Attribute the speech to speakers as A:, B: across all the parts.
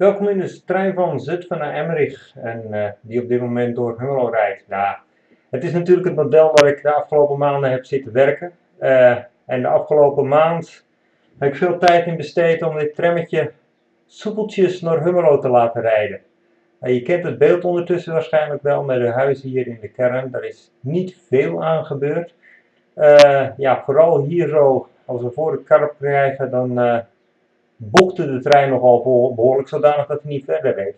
A: Welkom in de trein van Zutphen naar Emmerich en uh, die op dit moment door Hummelo rijdt. Nou, het is natuurlijk het model waar ik de afgelopen maanden heb zitten werken. Uh, en de afgelopen maand heb ik veel tijd in besteed om dit trammetje soepeltjes naar Hummelo te laten rijden. Uh, je kent het beeld ondertussen waarschijnlijk wel met de huizen hier in de kern. Daar is niet veel aan gebeurd. ja, vooral hier zo, als we voor de karp krijgen, dan bokte de trein nogal behoorlijk zodanig dat hij niet verder reed.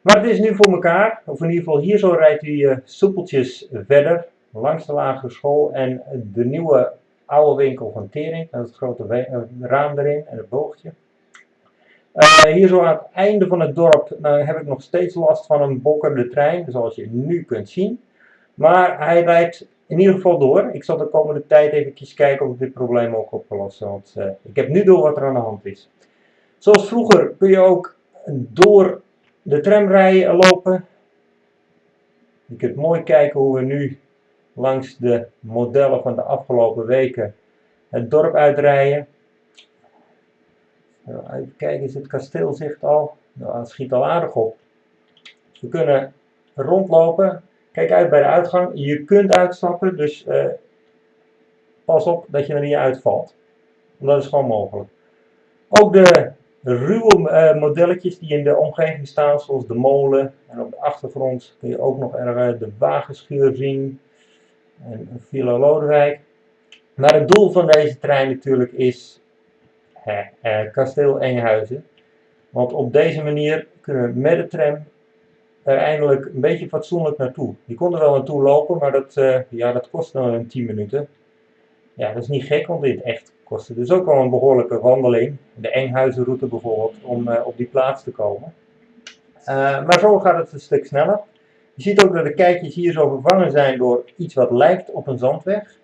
A: Maar het is nu voor elkaar, of in ieder geval hier zo rijdt hij uh, soepeltjes verder, langs de lagere school en de nieuwe oude winkel van Tering, met het grote eh, raam erin en het boogje. Uh, hier zo aan het einde van het dorp heb ik nog steeds last van een bokkerde trein, zoals je nu kunt zien. Maar hij rijdt in ieder geval door. Ik zal de komende tijd even kijken of ik dit probleem ook op kan lossen, want ik heb nu door wat er aan de hand is. Zoals vroeger kun je ook door de tramrijen lopen. Je kunt mooi kijken hoe we nu langs de modellen van de afgelopen weken het dorp uitrijden. Even kijken, is het kasteelzicht al? Nou, het schiet al aardig op. We kunnen rondlopen. Kijk uit bij de uitgang. Je kunt uitstappen, dus uh, pas op dat je er niet uitvalt. Dat is gewoon mogelijk. Ook de ruwe uh, modelletjes die in de omgeving staan, zoals de molen. En op de achtergrond kun je ook nog erg de wagenschuur zien. En Villa Lodewijk. Maar het doel van deze trein natuurlijk is eh, kasteel Enghuizen. Want op deze manier kunnen we met de tram er eindelijk een beetje fatsoenlijk naartoe. Je kon er wel naartoe lopen, maar dat, uh, ja, dat kost dan een 10 minuten. Ja, dat is niet gek, want dit echt kostte dus ook wel een behoorlijke wandeling. De Enghuizenroute bijvoorbeeld, om uh, op die plaats te komen. Uh, maar zo gaat het een stuk sneller. Je ziet ook dat de kijkjes hier zo vervangen zijn door iets wat lijkt op een zandweg.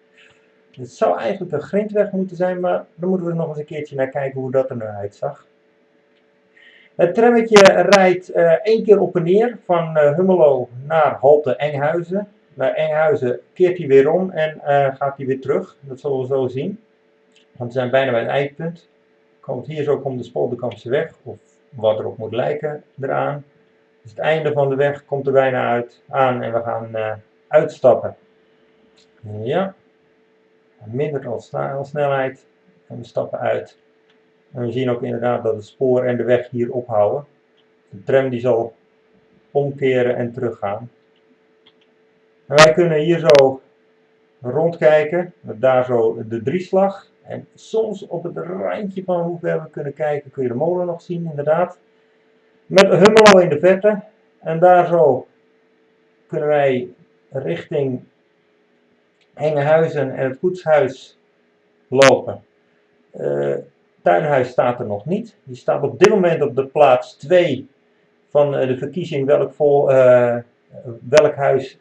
A: Het zou eigenlijk een grindweg moeten zijn, maar daar moeten we nog eens een keertje naar kijken hoe dat er nu uitzag. Het trammetje rijdt uh, één keer op en neer van Hummelo naar Halte Enghuizen. Bij Enghuizen keert hij weer om en uh, gaat hij weer terug. Dat zullen we zo zien. Want we zijn bijna bij het eindpunt. Komt hier zo komt de Spolderkampse weg, of wat erop moet lijken, eraan. Dus het einde van de weg komt er bijna uit, aan en we gaan uh, uitstappen. Ja, minder dan snelheid en we stappen uit. En we zien ook inderdaad dat het spoor en de weg hier ophouden. De tram die zal omkeren en teruggaan. En wij kunnen hier zo rondkijken, met daar zo de drieslag. En soms op het randje van hoe ver we kunnen kijken kun je de molen nog zien, inderdaad. Met Hummelo in de verte. En daar zo kunnen wij richting Hengehuizen en het koetshuis lopen. Uh, tuinhuis staat er nog niet. Die staat op dit moment op de plaats 2 van eh, de verkiezing welk, vol, uh, welk huis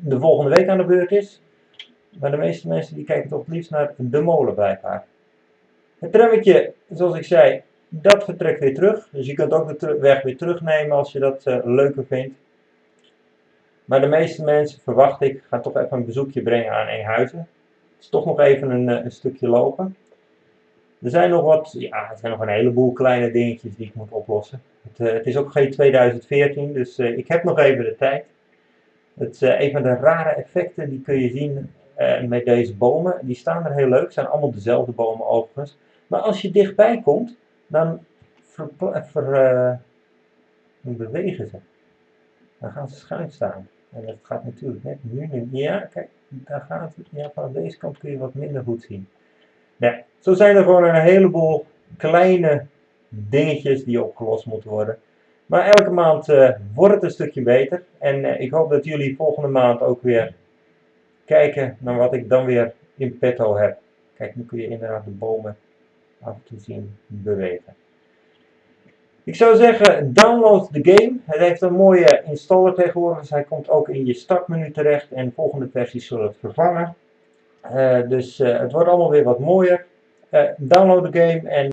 A: de volgende week aan de beurt is. Maar de meeste mensen die kijken toch het liefst naar de molen blijkbaar. Het trammetje, zoals ik zei, dat vertrekt weer terug. Dus je kunt ook de weg weer terugnemen als je dat uh, leuker vindt. Maar de meeste mensen, verwacht ik, gaan toch even een bezoekje brengen aan Enkhuizen. Het is toch nog even een, een stukje lopen. Er zijn nog wat, ja, er zijn nog een heleboel kleine dingetjes die ik moet oplossen. Het, uh, het is ook geen 2014, dus ik heb nog even de tijd. Het, uh, een van de rare effecten die kun je zien met deze bomen. Die staan er heel leuk, zijn allemaal dezelfde bomen overigens. Maar als je dichtbij komt, dan ver, bewegen ze. Dan gaan ze schuin staan. En dat gaat natuurlijk net nu niet. Ja, kijk, daar gaat het. Ja, van deze kant kun je wat minder goed zien. Ja, zo zijn er gewoon een heleboel kleine dingetjes die opgelost moeten worden. Maar elke maand uh, wordt het een stukje beter. En uh, ik hoop dat jullie volgende maand ook weer kijken naar wat ik dan weer in petto heb. Kijk, nu kun je inderdaad de bomen af en toe zien bewegen. Ik zou zeggen, download de game. Het heeft een mooie installer tegenwoordig, hij komt ook in je startmenu terecht en volgende versies zullen het vervangen. Uh, dus het wordt allemaal weer wat mooier. Download de game en